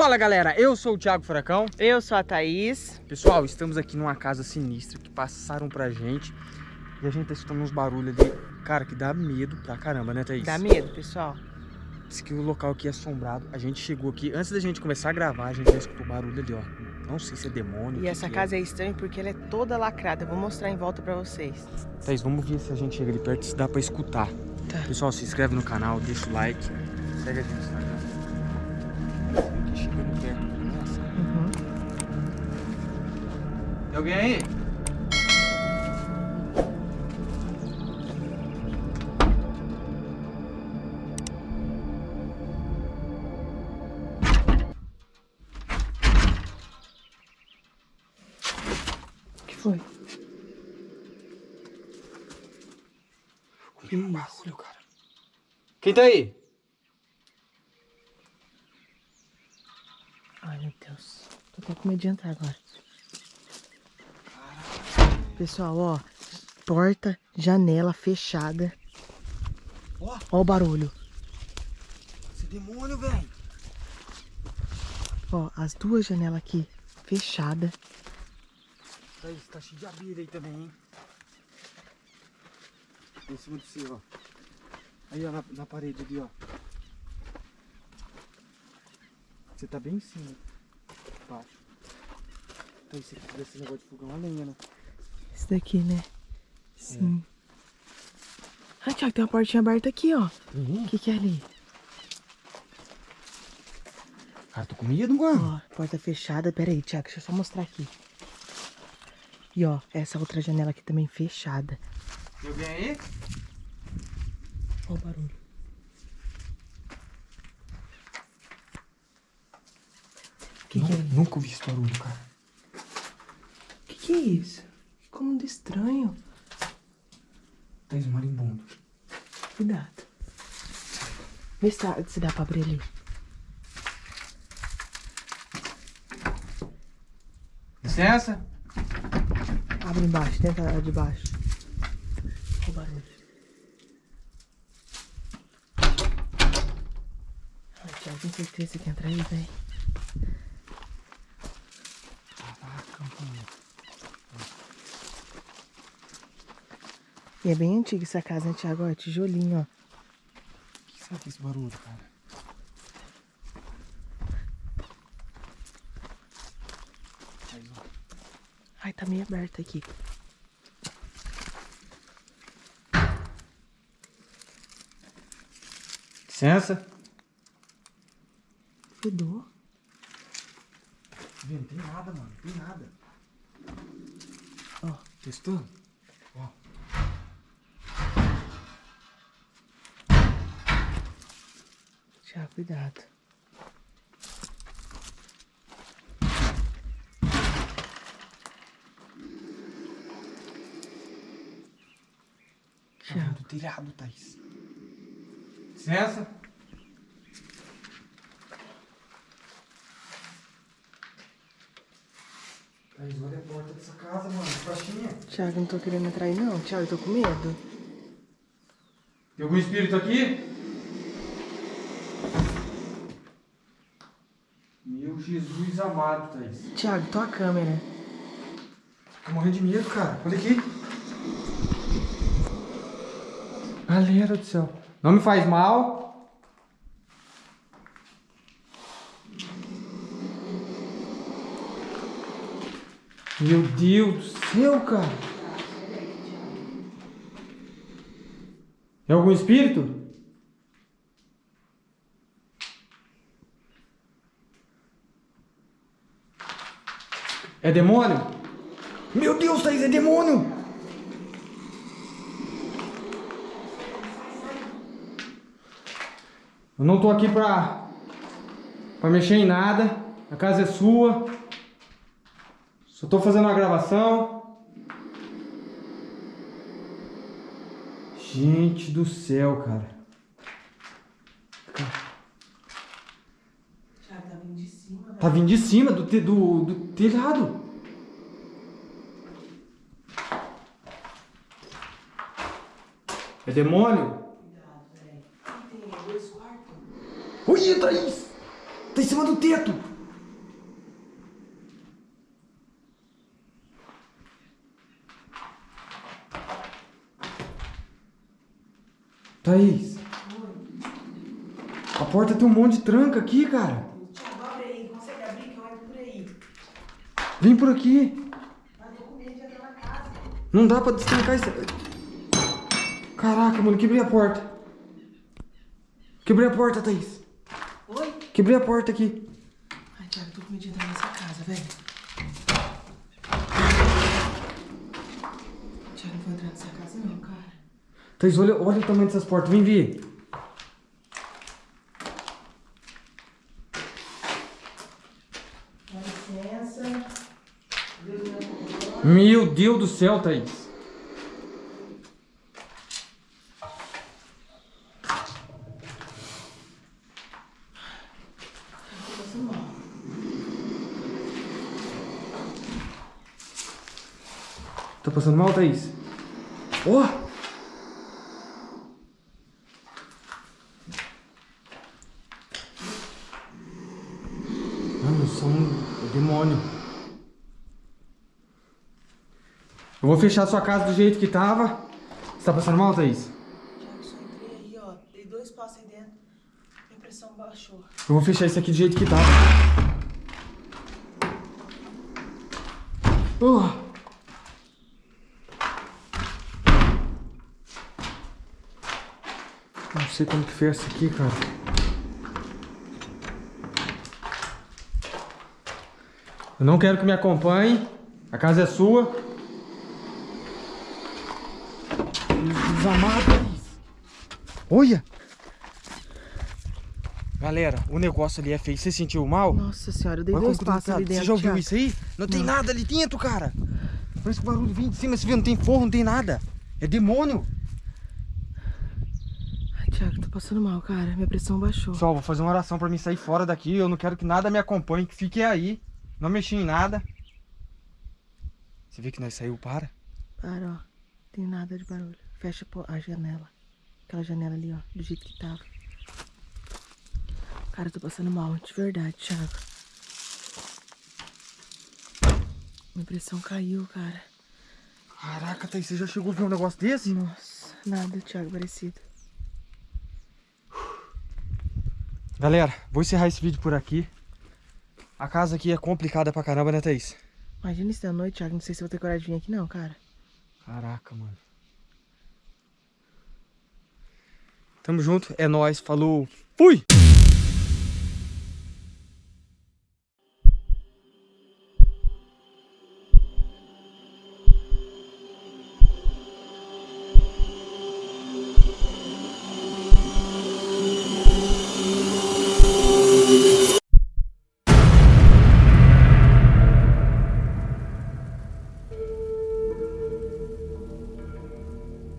Fala galera, eu sou o Thiago Furacão. Eu sou a Thaís. Pessoal, estamos aqui numa casa sinistra que passaram pra gente. E a gente tá escutando uns barulhos ali, cara, que dá medo pra caramba, né Thaís? Dá medo, pessoal. Diz que o local aqui é assombrado. A gente chegou aqui, antes da gente começar a gravar, a gente já escutou barulho ali, ó. Não sei se é demônio. E essa casa é. é estranha porque ela é toda lacrada. Eu vou mostrar em volta pra vocês. Thaís, vamos ver se a gente chega ali perto, se dá pra escutar. Tá. Pessoal, se inscreve no canal, deixa o like, segue a gente no Instagram. Aqui chegando perto. Uhum. Tem alguém aí? foi? Que barulho, cara. Quem tá aí? Ai, meu Deus. Tô até com medo de entrar agora. Pessoal, ó. Porta, janela fechada. Ó, ó o barulho. Esse demônio, velho. Ó, as duas janelas aqui fechadas. Tá, tá cheio de abelha aí também, hein? Em cima de você, ó. Aí, ó, na, na parede ali, ó. Você tá bem em cima. Baixo. Então, esse aqui desse negócio de fogão a lenha, né? Esse daqui, né? Sim. É. Ah, Thiago, tem uma portinha aberta aqui, ó. O Uhum. que que é ali? Cara, tô com medo, mano. Ó, porta fechada. Pera aí, Thiago, deixa eu só mostrar aqui. E ó, essa outra janela aqui também fechada. Tem alguém aí? Ó o barulho. Que que é? Nunca ouvi esse barulho, cara. Que que é isso? Como de estranho. Tens um marimbondo. Cuidado. Vê se dá, se dá pra abrir ali. Licença? Abre embaixo, tenta de baixo. Olha o barulho. Ai, Thiago, tenho certeza que entra aí, velho. Caraca, mano. E é bem antiga essa casa, né, Thiago? Ó, tijolinho, ó. O que será que é esse barulho, cara? Ai, tá meio aberto aqui. Licença? Fedor. Não tem nada, mano. Não tem nada. Ó. Testando? Thiago, cuidado. Tá do telhado, Thaís. Licença? Thaís, olha a porta dessa casa, mano. Baixinha. Thiago, não tô querendo entrar aí não. Thiago, eu tô com medo. Tem algum espírito aqui? Meu Jesus amado, Thaís. Thiago, tua câmera. Tô morrendo de medo, cara. Olha aqui. Galera do céu. Não me faz mal. Meu Deus do céu, cara. É algum espírito? É demônio? Meu Deus, Thaís, é demônio! Eu não tô aqui pra, pra mexer em nada. A casa é sua. Só tô fazendo uma gravação. Gente do céu, cara. Tá vindo de cima do, te, do, do telhado. É demônio? Ui, Thaís! Tá em cima do teto! Thaís, a porta tem um monte de tranca aqui, cara. Vem por aqui. Não dá pra destrancar isso. Caraca, mano, quebrei a porta. Quebrei a porta, Thaís. Oi? Quebrei a porta aqui. Ai, Thiago, tô com medo de entrar nessa casa, velho. Thiago, não vou entrar nessa casa não, cara. Thaís, olha, olha o tamanho dessas portas. Vem ver. Dá licença. Deus me abençoe. Meu Deus do céu, Thaís. Tá passando mal, Thaís? Ó! Mano, são um demônio. Eu vou fechar a sua casa do jeito que tava. Você tá passando mal, Thaís? Só entrei aí, ó. Dei dois passos aí dentro. Minha pressão baixou. Eu vou fechar isso aqui do jeito que tava. Oh. Não sei como que fez isso aqui, cara. Eu não quero que me acompanhe. A casa é sua. Desamada. Olha! Galera, o negócio ali é feio. Você sentiu mal? Nossa senhora, eu dei Olha dois passos ali dentro. Você já ouviu isso aí? Não tem Não. nada ali dentro, cara. Parece que o barulho vem de cima. Você viu? Não tem forro, não tem nada. É demônio. Ai, Thiago, tô passando mal, cara. Minha pressão baixou. Pessoal, vou fazer uma oração pra mim sair fora daqui. Eu não quero que nada me acompanhe. Que fique aí. Não mexi em nada. Você vê que nós saiu, para. Para, ó. Tem nada de barulho. Fecha a janela. Aquela janela ali, ó. Do jeito que tava. Cara, eu tô passando mal. De verdade, Thiago. Minha pressão caiu, cara. Caraca, Thaís, você já chegou a ver um negócio desse? Nossa, nada, Thiago, parecido. Galera, vou encerrar esse vídeo por aqui. A casa aqui é complicada pra caramba, né, Thaís? Imagina isso da noite, Thiago. Não sei se eu vou ter coragem de vir aqui, não, cara. Caraca, mano. Tamo junto, é nóis, falou, fui!